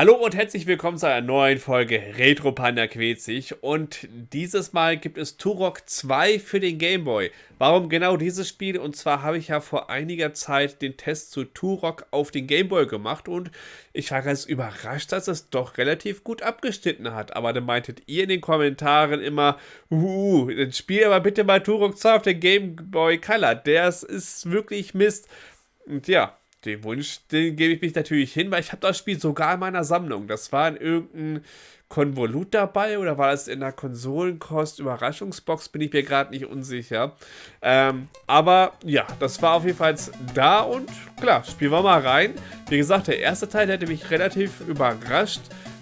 Hallo und herzlich willkommen zu einer neuen Folge Retro Panda Quetzig und dieses Mal gibt es Turok 2 für den Game Boy. Warum genau dieses Spiel? Und zwar habe ich ja vor einiger Zeit den Test zu Turok auf den Game Boy gemacht und ich war ganz überrascht, dass es doch relativ gut abgeschnitten hat. Aber dann meintet ihr in den Kommentaren immer, uh, dann spiel aber bitte mal Turok 2 auf den Game Boy Color. Der ist wirklich Mist. Und ja, den Wunsch, den gebe ich mich natürlich hin, weil ich habe das Spiel sogar in meiner Sammlung. Das war in irgendeinem Konvolut dabei oder war das in der Konsolenkost-Überraschungsbox, bin ich mir gerade nicht unsicher. Ähm, aber ja, das war auf jeden Fall da und klar, spielen wir mal rein. Wie gesagt, der erste Teil hätte mich relativ überrascht,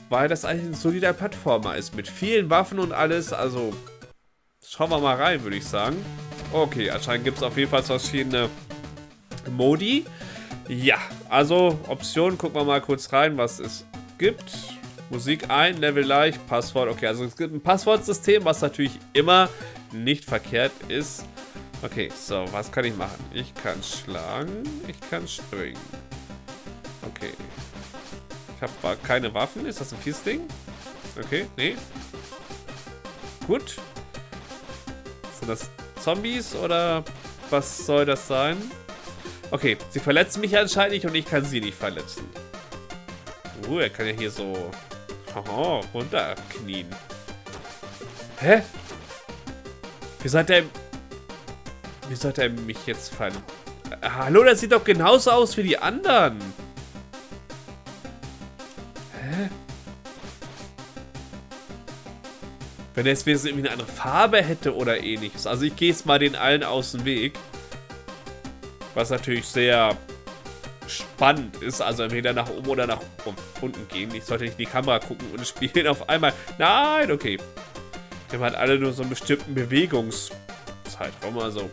weil das eigentlich ein solider Plattformer ist mit vielen Waffen und alles. Also schauen wir mal rein, würde ich sagen. Okay, anscheinend gibt es auf jeden Fall verschiedene Modi. Ja, also Optionen, gucken wir mal kurz rein, was es gibt. Musik ein, Level leicht, Passwort. Okay, also es gibt ein Passwortsystem, was natürlich immer nicht verkehrt ist. Okay, so, was kann ich machen? Ich kann schlagen, ich kann springen. Okay. Ich habe keine Waffen. Ist das ein Fiesding? Okay, nee. Gut. Sind das Zombies oder was soll das sein? Okay, sie verletzen mich anscheinend nicht und ich kann sie nicht verletzen. Uh, er kann ja hier so oh, runterknien. Hä? Wie sollte er... Wie sollte er mich jetzt fallen? Hallo, das sieht doch genauso aus wie die anderen. Hä? Wenn er jetzt irgendwie eine andere Farbe hätte oder ähnliches. Also ich gehe jetzt mal den allen aus dem Weg. Was natürlich sehr spannend ist. Also entweder nach oben oder nach unten gehen. Ich sollte nicht in die Kamera gucken und spielen auf einmal. Nein, okay. Wir haben halt alle nur so einen bestimmten Bewegungszeitraum. Also,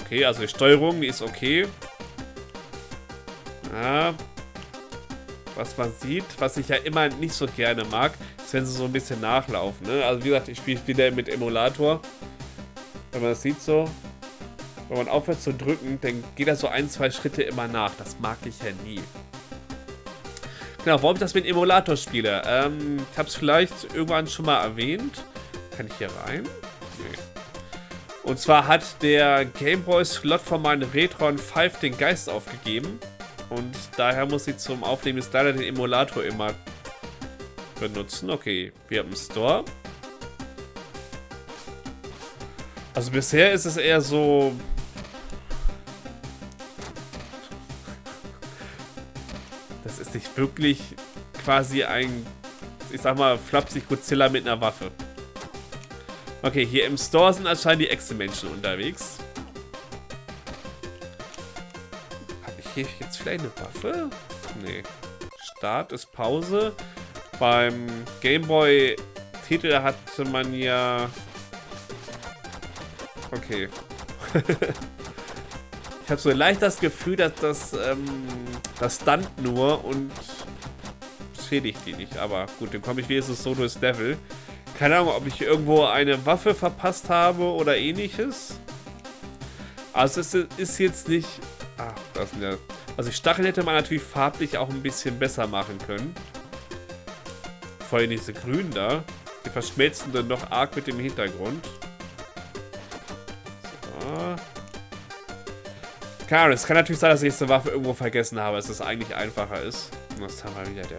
okay, also die Steuerung ist okay. Ja. Was man sieht, was ich ja immer nicht so gerne mag, ist, wenn sie so ein bisschen nachlaufen. Ne? Also wie gesagt, ich spiele wieder mit Emulator. Wenn man das sieht so, wenn man aufhört zu drücken, dann geht er so ein, zwei Schritte immer nach. Das mag ich ja nie. Genau, warum ich das mit Emulator spiele. Ähm, ich habe es vielleicht irgendwann schon mal erwähnt. Kann ich hier rein? Nee. Und zwar hat der Gameboy Slot von meinem Retron 5 den Geist aufgegeben. Und daher muss ich zum Aufnehmen des leider den Emulator immer benutzen. Okay, wir haben einen Store. Also bisher ist es eher so nicht wirklich quasi ein, ich sag mal, flapsig Godzilla mit einer Waffe. Okay, hier im Store sind anscheinend die Echse-Menschen unterwegs. Habe ich hier jetzt vielleicht eine Waffe? Nee. Start ist Pause. Beim Gameboy-Titel hatte man ja... Okay. ich habe so leicht das Gefühl, dass das ähm, das stunt nur und schädigt die nicht. Aber gut, dann komme ich wenigstens so durchs Level. Keine Ahnung, ob ich irgendwo eine Waffe verpasst habe oder ähnliches. Also es ist jetzt nicht... Ah, das sind ja... Also die Stachel hätte man natürlich farblich auch ein bisschen besser machen können. Vor allem diese grünen da. Die verschmelzen dann noch arg mit dem Hintergrund. Klar, es kann natürlich sein, dass ich jetzt eine Waffe irgendwo vergessen habe, dass es eigentlich einfacher ist. Das haben wir wieder der.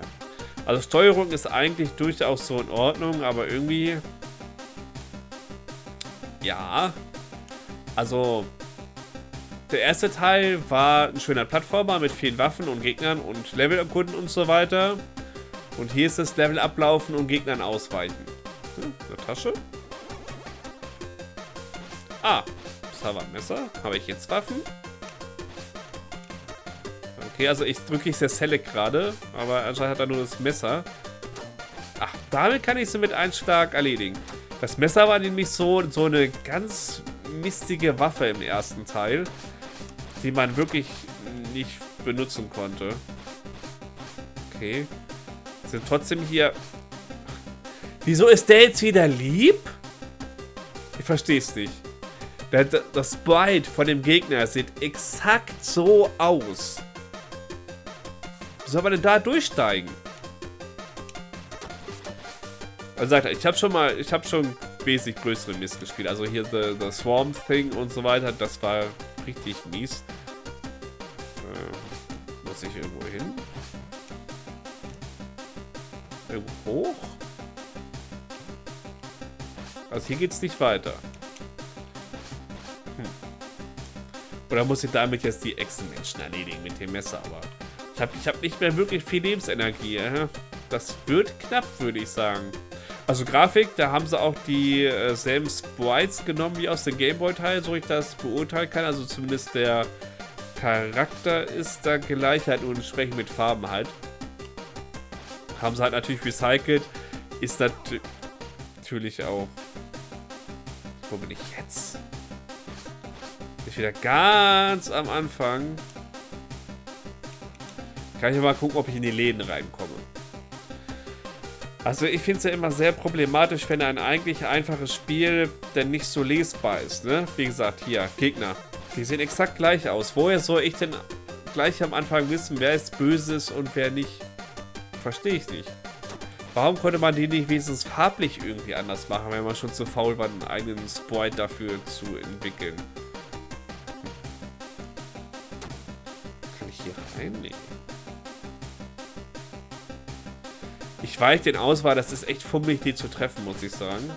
Also Steuerung ist eigentlich durchaus so in Ordnung, aber irgendwie... Ja. Also... Der erste Teil war ein schöner Plattformer mit vielen Waffen und Gegnern und Level erkunden und so weiter. Und hier ist das Level ablaufen und Gegnern ausweichen. Hm, eine Tasche. Ah, das war ein Messer. Habe ich jetzt Waffen? Okay, also ich drücke sehr Select gerade, aber anscheinend hat er nur das Messer. Ach, damit kann ich sie mit einem Schlag erledigen. Das Messer war nämlich so, so eine ganz mistige Waffe im ersten Teil, die man wirklich nicht benutzen konnte. Okay. Sind trotzdem hier... Wieso ist der jetzt wieder lieb? Ich verstehe es nicht. Das Sprite von dem Gegner sieht exakt so aus. Wie soll man denn da durchsteigen? Also sagt ich habe schon mal, ich habe schon wesentlich größere Mist gespielt. Also hier The, the Swarm Thing und so weiter, das war richtig mies. Äh, muss ich irgendwo hin? Irgendwo hoch? Also hier geht's nicht weiter. Hm. Oder muss ich damit jetzt die Echsenmenschen erledigen mit dem Messer, aber... Ich habe hab nicht mehr wirklich viel Lebensenergie. Das wird knapp, würde ich sagen. Also Grafik, da haben sie auch dieselben äh, Sprites genommen wie aus dem Gameboy-Teil, so ich das beurteilen kann. Also zumindest der Charakter ist da gleich, halt nur entsprechend mit Farben halt. Haben sie halt natürlich recycelt. Ist das natürlich auch... Wo bin ich jetzt? Ich wieder ganz am Anfang. Kann ich mal gucken, ob ich in die Läden reinkomme. Also ich finde es ja immer sehr problematisch, wenn ein eigentlich einfaches Spiel denn nicht so lesbar ist. Ne? Wie gesagt, hier, Gegner. Die sehen exakt gleich aus. Woher soll ich denn gleich am Anfang wissen, wer ist Böses und wer nicht? Verstehe ich nicht. Warum konnte man die nicht wenigstens farblich irgendwie anders machen, wenn man schon zu faul war, einen eigenen Sprite dafür zu entwickeln? Kann ich hier rein? Nee. Ich weiche den aus, weil das ist echt fummelig, die zu treffen, muss ich sagen.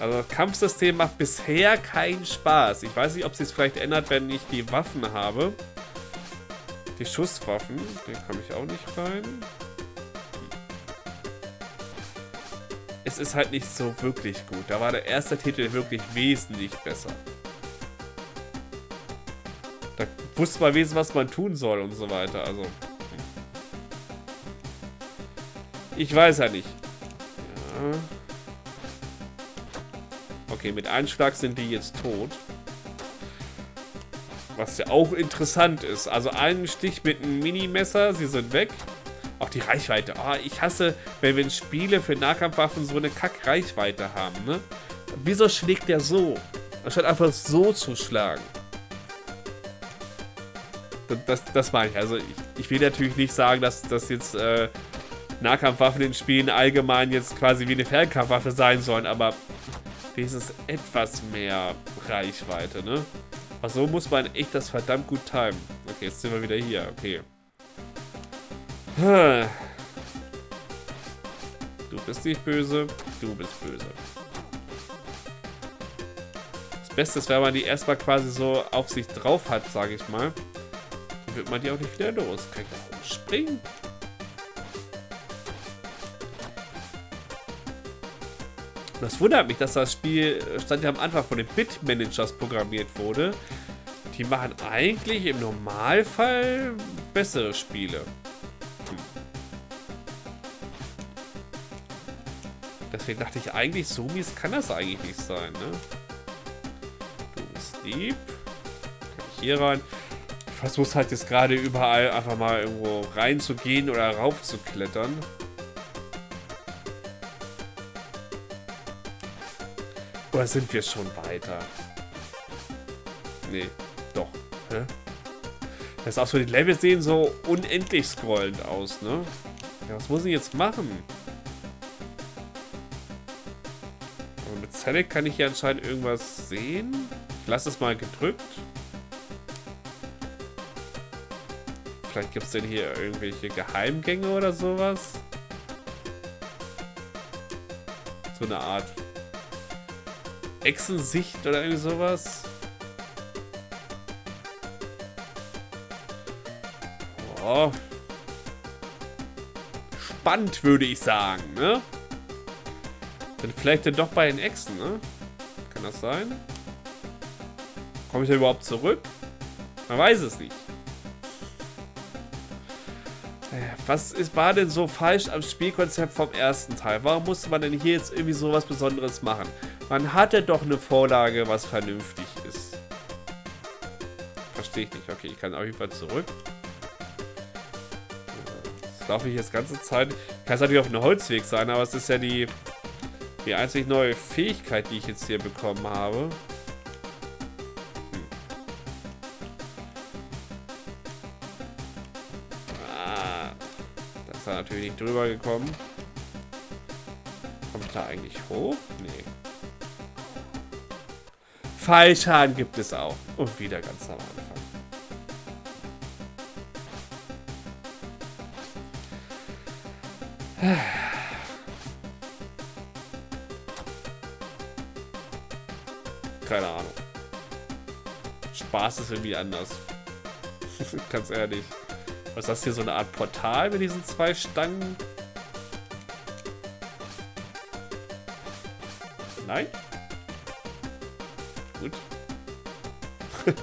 Also das Kampfsystem macht bisher keinen Spaß. Ich weiß nicht, ob es sich vielleicht ändert, wenn ich die Waffen habe. Die Schusswaffen, den komme ich auch nicht rein. Es ist halt nicht so wirklich gut. Da war der erste Titel wirklich wesentlich besser. Da wusste man wesentlich, was man tun soll und so weiter. Also... Ich weiß ja nicht. Ja. Okay, mit Einschlag sind die jetzt tot. Was ja auch interessant ist. Also ein Stich mit einem Minimesser, sie sind weg. Auch die Reichweite. Oh, ich hasse, wenn wir Spiele für Nahkampfwaffen so eine Kack-Reichweite haben, ne? Wieso schlägt der so? Anstatt einfach so zu schlagen. Das, das meine ich. Also ich, ich will natürlich nicht sagen, dass das jetzt äh, Nahkampfwaffen in Spielen allgemein jetzt quasi wie eine Fernkampfwaffe sein sollen, aber wenigstens etwas mehr Reichweite, ne? Aber so muss man echt das verdammt gut timen. Okay, jetzt sind wir wieder hier, okay. Du bist nicht böse, du bist böse. Das Beste ist, wenn man die erstmal quasi so auf sich drauf hat, sage ich mal. Dann wird man die auch nicht wieder los. Kann ich da springen? Das wundert mich, dass das Spiel, stand ja am Anfang von den Bit-Managers programmiert wurde. Die machen eigentlich im Normalfall bessere Spiele. Hm. Deswegen dachte ich eigentlich, so mies kann das eigentlich nicht sein, ne? Du bist lieb. Kann ich hier rein? Ich versuche halt jetzt gerade überall einfach mal irgendwo reinzugehen oder rauf zu klettern. Oder sind wir schon weiter? Nee, doch. Hä? Das ist auch so, die Level sehen so unendlich scrollend aus, ne? Ja, was muss ich jetzt machen? Aber mit Select kann ich hier anscheinend irgendwas sehen. Ich lasse es mal gedrückt. Vielleicht gibt es denn hier irgendwelche Geheimgänge oder sowas. So eine Art Echsensicht oder irgendwie sowas. Oh. Spannend, würde ich sagen, ne? Dann vielleicht dann doch bei den Echsen, ne? Kann das sein? Komme ich da überhaupt zurück? Man weiß es nicht. Äh, was ist, war denn so falsch am Spielkonzept vom ersten Teil? Warum musste man denn hier jetzt irgendwie sowas Besonderes machen? Man hatte doch eine Vorlage, was vernünftig ist. Verstehe ich nicht. Okay, ich kann auf jeden Fall zurück. Das laufe ich jetzt ganze Zeit. Kann es natürlich auf einem Holzweg sein, aber es ist ja die, die einzig neue Fähigkeit, die ich jetzt hier bekommen habe. Hm. Ah, natürlich nicht drüber gekommen. da eigentlich hoch? Nee. Fallschaden gibt es auch. Und wieder ganz am Anfang. Keine Ahnung. Spaß ist irgendwie anders. Ganz ehrlich. Was ist das hier, so eine Art Portal mit diesen zwei Stangen? Nein? Gut.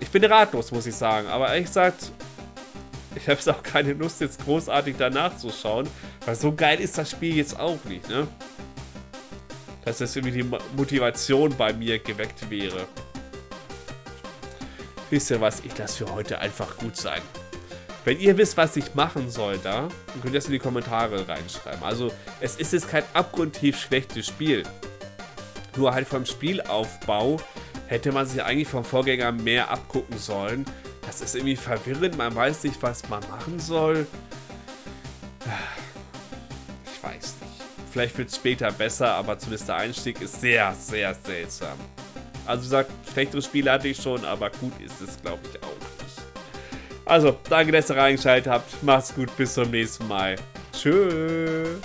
ich bin ratlos, muss ich sagen. Aber ehrlich gesagt, ich habe jetzt auch keine Lust, jetzt großartig danach zu schauen. Weil so geil ist das Spiel jetzt auch nicht, ne? Dass jetzt irgendwie die Motivation bei mir geweckt wäre. Wisst ihr was? Ich lasse für heute einfach gut sein. Wenn ihr wisst, was ich machen soll da, dann könnt ihr das in die Kommentare reinschreiben. Also, es ist jetzt kein abgrundtief schlechtes Spiel. Nur halt vom Spielaufbau hätte man sich eigentlich vom Vorgänger mehr abgucken sollen. Das ist irgendwie verwirrend, man weiß nicht, was man machen soll. Ich weiß nicht. Vielleicht wird es später besser, aber zumindest der Einstieg ist sehr, sehr seltsam. Also wie gesagt, schlechtere Spiele hatte ich schon, aber gut ist es, glaube ich, auch. Also, danke, dass ihr reingeschaltet habt. Macht's gut, bis zum nächsten Mal. Tschüss.